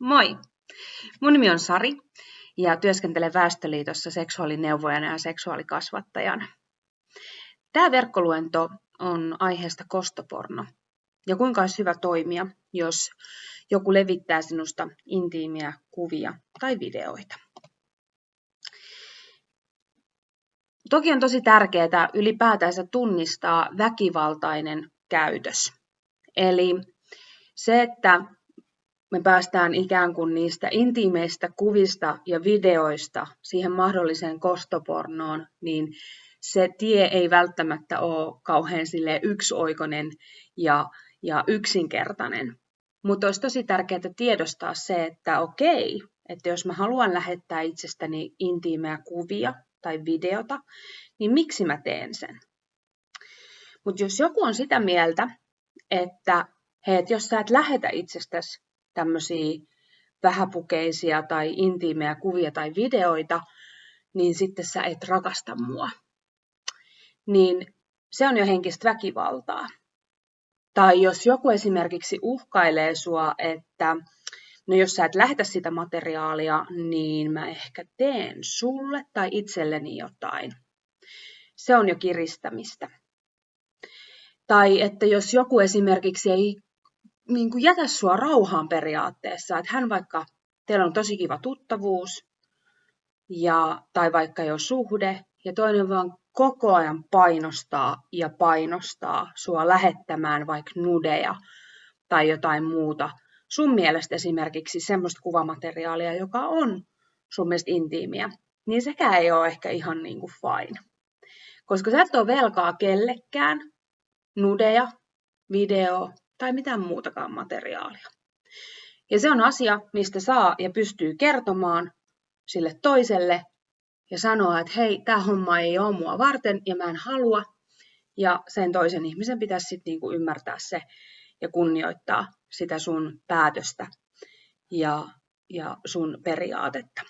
Moi! Mun nimi on Sari ja työskentelen Väestöliitossa seksuaalineuvojana ja seksuaalikasvattajana. Tämä verkkoluento on aiheesta kostoporno ja kuinka olisi hyvä toimia, jos joku levittää sinusta intiimiä kuvia tai videoita. Toki on tosi tärkeää ylipäätänsä tunnistaa väkivaltainen käytös. Eli se, että me päästään ikään kuin niistä intiimeistä kuvista ja videoista siihen mahdolliseen kostopornoon, niin se tie ei välttämättä ole kauhean yksioikoinen ja, ja yksinkertainen. Mutta olisi tosi tärkeää tiedostaa se, että okei, että jos mä haluan lähettää itsestäni intiimeä kuvia tai videota, niin miksi mä teen sen? Mutta jos joku on sitä mieltä, että hei, et jos sä et lähetä itsestäsi tämmöisiä vähäpukeisia tai intiimejä kuvia tai videoita, niin sitten sä et rakasta mua. Niin se on jo henkistä väkivaltaa. Tai jos joku esimerkiksi uhkailee sua, että no jos sä et lähetä sitä materiaalia, niin mä ehkä teen sulle tai itselleni jotain. Se on jo kiristämistä. Tai että jos joku esimerkiksi ei niin kuin jätä sua rauhaan periaatteessa, että hän vaikka, teillä on tosi kiva tuttavuus, ja, tai vaikka jo suhde, ja toinen vaan koko ajan painostaa ja painostaa sua lähettämään vaikka nudeja tai jotain muuta. Sun mielestä esimerkiksi semmoista kuvamateriaalia, joka on sun mielestä intiimiä, niin sekään ei ole ehkä ihan niin kuin fine. Koska sä et ole velkaa kellekään nudeja, video tai mitään muutakaan materiaalia. Ja se on asia, mistä saa ja pystyy kertomaan sille toiselle ja sanoa, että hei, tämä homma ei ole mua varten ja mä en halua. Ja sen toisen ihmisen pitäisi sitten niinku ymmärtää se ja kunnioittaa sitä sun päätöstä ja, ja sun periaatetta.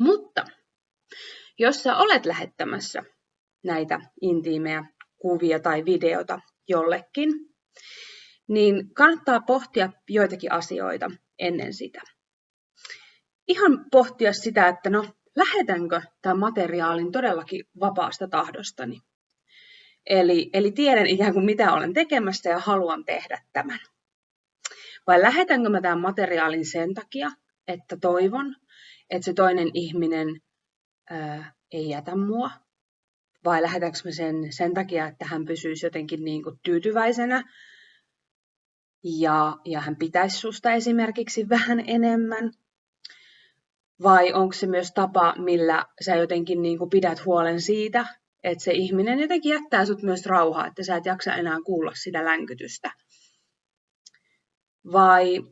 Mutta jos sä olet lähettämässä näitä intiimejä kuvia tai videota jollekin, niin kannattaa pohtia joitakin asioita ennen sitä. Ihan pohtia sitä, että no, lähetänkö tämän materiaalin todellakin vapaasta tahdostani. Eli, eli tiedän ikään kuin mitä olen tekemässä ja haluan tehdä tämän. Vai lähetänkö mä tämän materiaalin sen takia, että toivon, että se toinen ihminen ää, ei jätä mua vai lähetänkö mä sen sen takia, että hän pysyisi jotenkin niin kuin tyytyväisenä ja, ja hän pitäisi susta esimerkiksi vähän enemmän? Vai onko se myös tapa, millä sä jotenkin niin kuin pidät huolen siitä, että se ihminen jotenkin jättää sut myös rauhaa, että sä et jaksa enää kuulla sitä länkytystä? Vai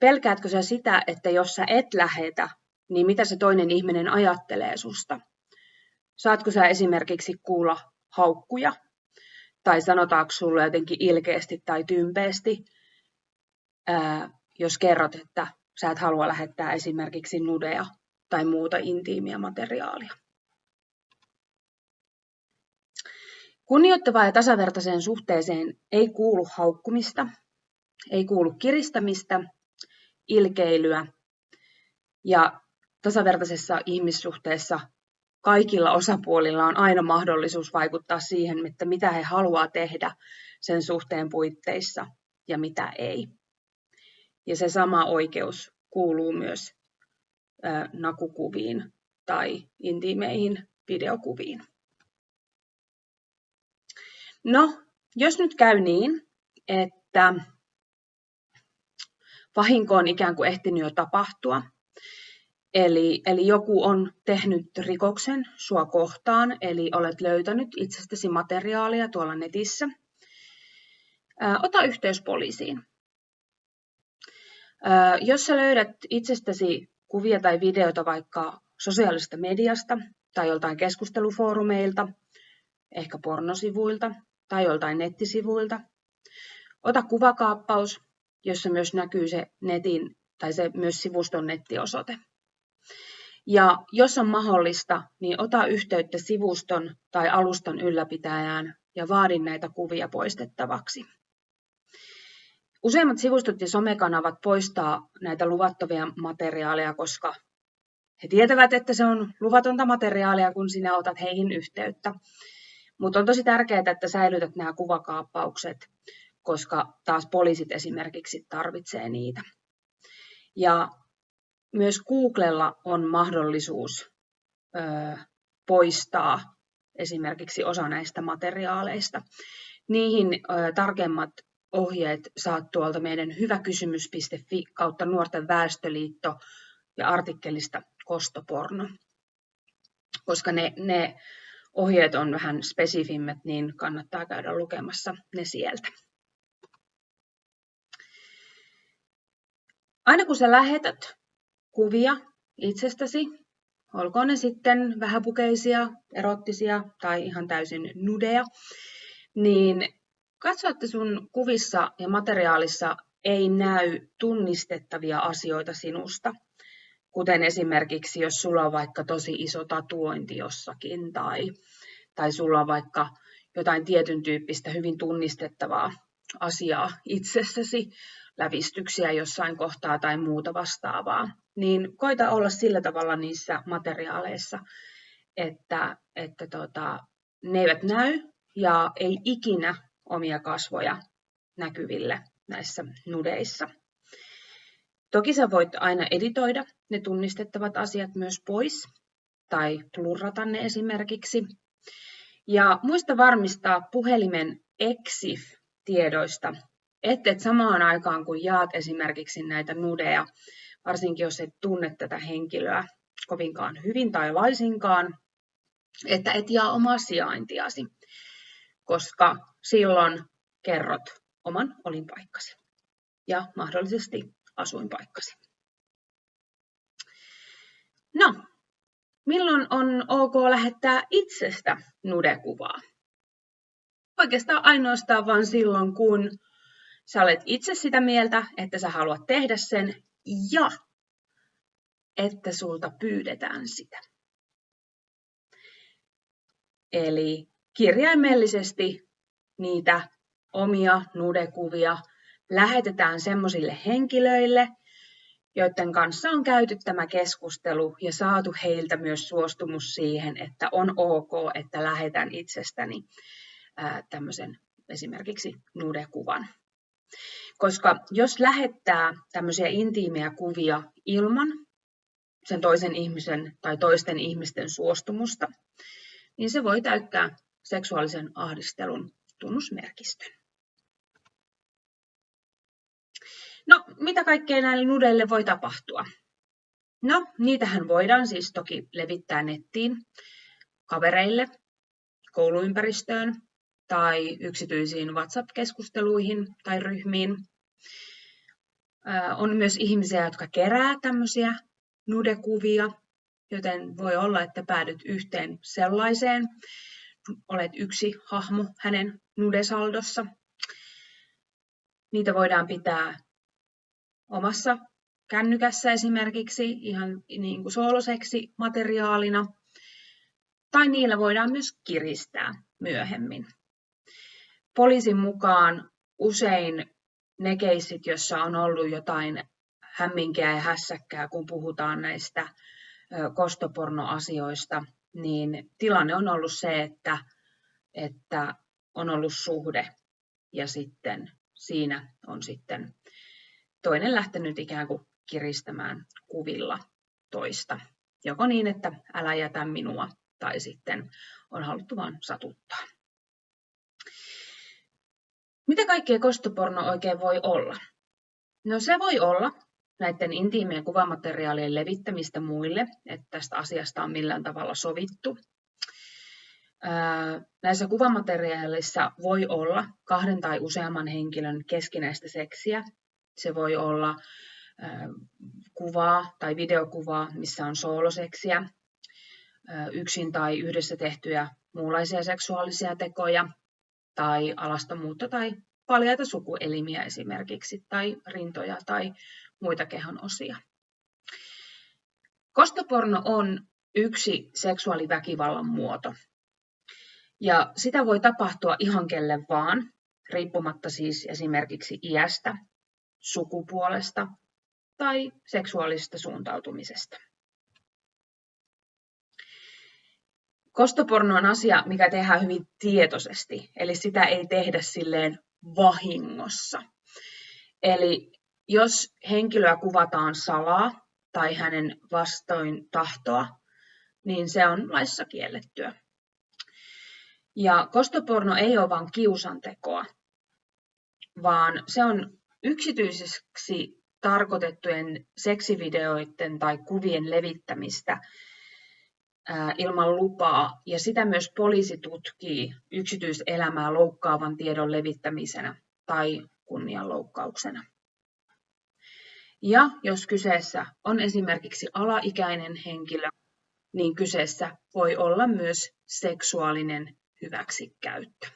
pelkäätkö sä sitä, että jos sä et lähetä, niin mitä se toinen ihminen ajattelee susta? Saatko sä esimerkiksi kuulla haukkuja? Tai sanotaanko sulle jotenkin ilkeästi tai tympeästi, jos kerrot, että sä et halua lähettää esimerkiksi nudeja tai muuta intiimiä materiaalia. Kunnioittavaan ja tasavertaiseen suhteeseen ei kuulu haukkumista, ei kuulu kiristämistä, ilkeilyä ja tasavertaisessa ihmissuhteessa kaikilla osapuolilla on aina mahdollisuus vaikuttaa siihen, että mitä he haluaa tehdä sen suhteen puitteissa ja mitä ei. Ja se sama oikeus kuuluu myös nakukuviin tai intiimeihin videokuviin. No, jos nyt käy niin, että vahinko on ikään kuin ehtinyt jo tapahtua, Eli, eli joku on tehnyt rikoksen sua kohtaan, eli olet löytänyt itsestäsi materiaalia tuolla netissä. Ää, ota yhteys poliisiin. Ää, jos sä löydät itsestäsi kuvia tai videoita vaikka sosiaalisesta mediasta tai joltain keskustelufoorumeilta, ehkä pornosivuilta tai joltain nettisivuilta, ota kuvakaappaus, jossa myös näkyy se netin tai se myös sivuston nettiosoite. Ja jos on mahdollista, niin ota yhteyttä sivuston tai alustan ylläpitäjään ja vaadin näitä kuvia poistettavaksi. Useimmat sivustot ja somekanavat poistaa näitä luvattomia materiaaleja, koska he tietävät, että se on luvatonta materiaalia, kun sinä otat heihin yhteyttä. Mutta on tosi tärkeää, että säilytät nämä kuvakaappaukset, koska taas poliisit esimerkiksi tarvitsee niitä. Ja myös Googlella on mahdollisuus ö, poistaa esimerkiksi osa näistä materiaaleista. Niihin ö, tarkemmat ohjeet saat tuolta meidän hyväkysymys.fi kautta Nuorten väestöliitto ja artikkelista kostoporno. Koska ne, ne ohjeet on vähän spesifimmät, niin kannattaa käydä lukemassa ne sieltä. Aina kun sä lähetät kuvia itsestäsi, olkoon ne sitten vähäpukeisia, erottisia tai ihan täysin nudeja, niin katso, että sun kuvissa ja materiaalissa ei näy tunnistettavia asioita sinusta. Kuten esimerkiksi, jos sulla on vaikka tosi iso tatuointi jossakin tai, tai sulla on vaikka jotain tietyn tyyppistä hyvin tunnistettavaa asiaa itsessäsi, lävistyksiä jossain kohtaa tai muuta vastaavaa, niin koita olla sillä tavalla niissä materiaaleissa, että, että tota, ne eivät näy ja ei ikinä omia kasvoja näkyville näissä nudeissa. Toki sä voit aina editoida ne tunnistettavat asiat myös pois tai plurrata ne esimerkiksi. Ja muista varmistaa puhelimen EXIF-tiedoista, että et samaan aikaan kun jaat esimerkiksi näitä nudeja, varsinkin jos et tunne tätä henkilöä kovinkaan hyvin tai laisinkaan, että et jaa omaa sijaintiasi, koska silloin kerrot oman olinpaikkasi ja mahdollisesti asuinpaikkasi. No, milloin on ok lähettää itsestä nudekuvaa? Oikeastaan ainoastaan vain silloin, kun sä olet itse sitä mieltä, että sä haluat tehdä sen ja että sulta pyydetään sitä. Eli kirjaimellisesti niitä omia nudekuvia lähetetään sellaisille henkilöille, joiden kanssa on käyty tämä keskustelu ja saatu heiltä myös suostumus siihen, että on ok, että lähetän itsestäni tämmöisen esimerkiksi nudekuvan. Koska jos lähettää tämmöisiä intiimejä kuvia ilman sen toisen ihmisen tai toisten ihmisten suostumusta, niin se voi täyttää seksuaalisen ahdistelun tunnusmerkistön. No, mitä kaikkea näille nudeille voi tapahtua? No, niitähän voidaan siis toki levittää nettiin, kavereille, kouluympäristöön tai yksityisiin WhatsApp-keskusteluihin tai ryhmiin. On myös ihmisiä, jotka kerää tämmöisiä nudekuvia, joten voi olla, että päädyt yhteen sellaiseen. Olet yksi hahmo hänen nudesaldossa. Niitä voidaan pitää omassa kännykässä esimerkiksi ihan niin kuin sooloseksi materiaalina. Tai niillä voidaan myös kiristää myöhemmin. Poliisin mukaan usein ne keissit, joissa on ollut jotain hämminkiä ja hässäkkää, kun puhutaan näistä kostopornoasioista, niin tilanne on ollut se, että, että on ollut suhde ja sitten siinä on sitten toinen lähtenyt ikään kuin kiristämään kuvilla toista. Joko niin, että älä jätä minua, tai sitten on haluttu vain satuttaa. Mitä kaikkea kostoporno oikein voi olla? No se voi olla näiden intiimien kuvamateriaalien levittämistä muille, että tästä asiasta on millään tavalla sovittu. Näissä kuvamateriaaleissa voi olla kahden tai useamman henkilön keskinäistä seksiä. Se voi olla kuvaa tai videokuvaa, missä on sooloseksiä, yksin tai yhdessä tehtyjä muunlaisia seksuaalisia tekoja tai alastomuutta tai paljaita sukuelimiä esimerkiksi tai rintoja tai muita kehon osia. Kostoporno on yksi seksuaaliväkivallan muoto. Ja sitä voi tapahtua ihan kelle vaan, riippumatta siis esimerkiksi iästä sukupuolesta tai seksuaalisesta suuntautumisesta. Kostoporno on asia, mikä tehdään hyvin tietoisesti, eli sitä ei tehdä silleen vahingossa. Eli jos henkilöä kuvataan salaa tai hänen vastoin tahtoa, niin se on laissa kiellettyä. Ja kostoporno ei ole vain kiusantekoa, vaan se on yksityiseksi tarkoitettujen seksivideoiden tai kuvien levittämistä ilman lupaa, ja sitä myös poliisi tutkii yksityiselämää loukkaavan tiedon levittämisenä tai kunnianloukkauksena. Ja jos kyseessä on esimerkiksi alaikäinen henkilö, niin kyseessä voi olla myös seksuaalinen hyväksikäyttö.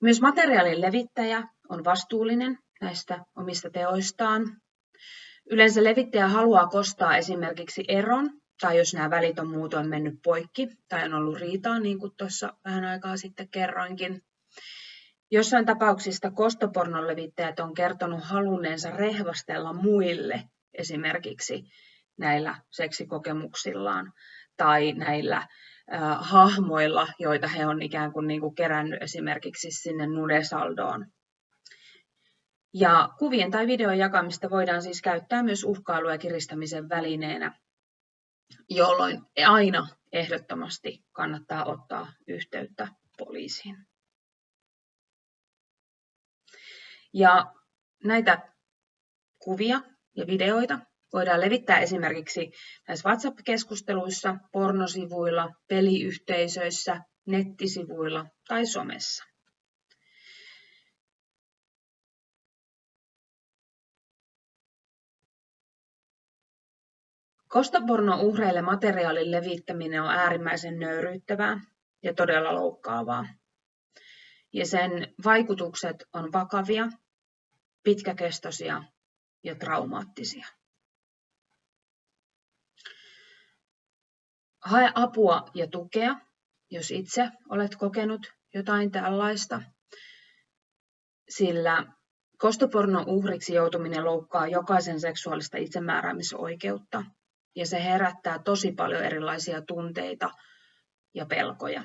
Myös materiaalin levittäjä on vastuullinen näistä omista teoistaan. Yleensä levittäjä haluaa kostaa esimerkiksi eron, tai jos nämä välit on muutoin mennyt poikki, tai on ollut riitaa, niin kuin tuossa vähän aikaa sitten kerroinkin. Jossain tapauksista kostopornon levittäjät on kertonut halunneensa rehvastella muille esimerkiksi näillä seksikokemuksillaan tai näillä hahmoilla, joita he on ikään kuin, niin kuin kerännyt esimerkiksi sinne nudesaldoon. Ja kuvien tai videon jakamista voidaan siis käyttää myös uhkailu- ja kiristämisen välineenä, jolloin aina ehdottomasti kannattaa ottaa yhteyttä poliisiin. Ja näitä kuvia ja videoita voidaan levittää esimerkiksi näissä WhatsApp-keskusteluissa, pornosivuilla, peliyhteisöissä, nettisivuilla tai somessa. Kostoporno-uhreille materiaalin levittäminen on äärimmäisen nöyryyttävää ja todella loukkaavaa. Ja sen vaikutukset on vakavia pitkäkestoisia ja traumaattisia. Hae apua ja tukea, jos itse olet kokenut jotain tällaista, sillä kostopornon uhriksi joutuminen loukkaa jokaisen seksuaalista itsemääräämisoikeutta ja se herättää tosi paljon erilaisia tunteita ja pelkoja.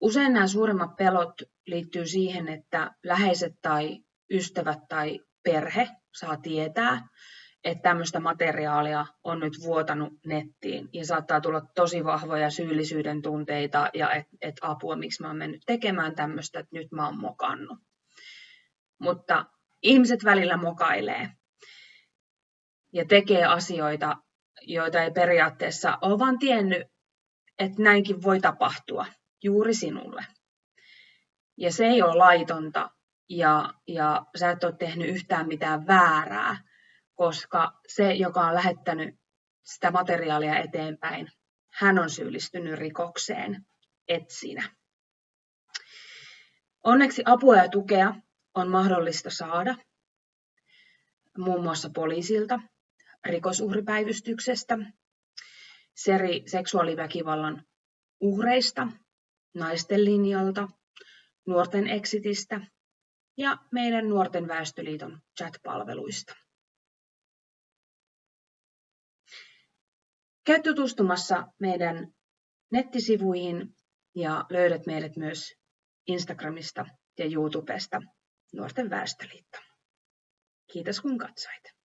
Usein nämä suurimmat pelot liittyy siihen, että läheiset tai ystävät tai perhe saa tietää, että tämmöistä materiaalia on nyt vuotanut nettiin ja saattaa tulla tosi vahvoja syyllisyyden tunteita ja että et apua, miksi mä oon mennyt tekemään tämmöistä, että nyt mä oon mokannut. Mutta ihmiset välillä mokailee ja tekee asioita, joita ei periaatteessa ole vaan tiennyt, että näinkin voi tapahtua juuri sinulle. Ja se ei ole laitonta ja, ja sä et ole tehnyt yhtään mitään väärää, koska se, joka on lähettänyt sitä materiaalia eteenpäin, hän on syyllistynyt rikokseen, et sinä. Onneksi apua ja tukea on mahdollista saada muun muassa poliisilta, rikosuhripäivystyksestä, seri seksuaaliväkivallan uhreista naisten linjalta, nuorten exitistä ja meidän Nuorten väestöliiton chat-palveluista. Käy tutustumassa meidän nettisivuihin ja löydät meidät myös Instagramista ja YouTubesta Nuorten väestöliitto. Kiitos kun katsoit.